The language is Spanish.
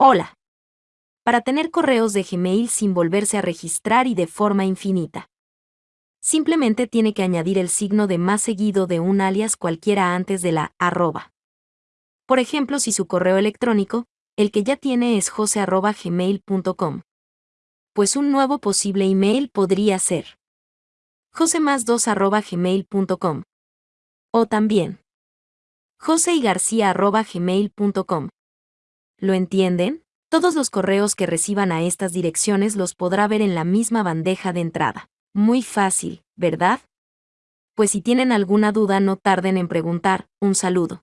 Hola. Para tener correos de Gmail sin volverse a registrar y de forma infinita. Simplemente tiene que añadir el signo de más seguido de un alias cualquiera antes de la arroba. Por ejemplo, si su correo electrónico, el que ya tiene es jose.gmail.com. Pues un nuevo posible email podría ser josemas2.gmail.com. O también joseygarcia.gmail.com. ¿Lo entienden? Todos los correos que reciban a estas direcciones los podrá ver en la misma bandeja de entrada. Muy fácil, ¿verdad? Pues si tienen alguna duda no tarden en preguntar, un saludo.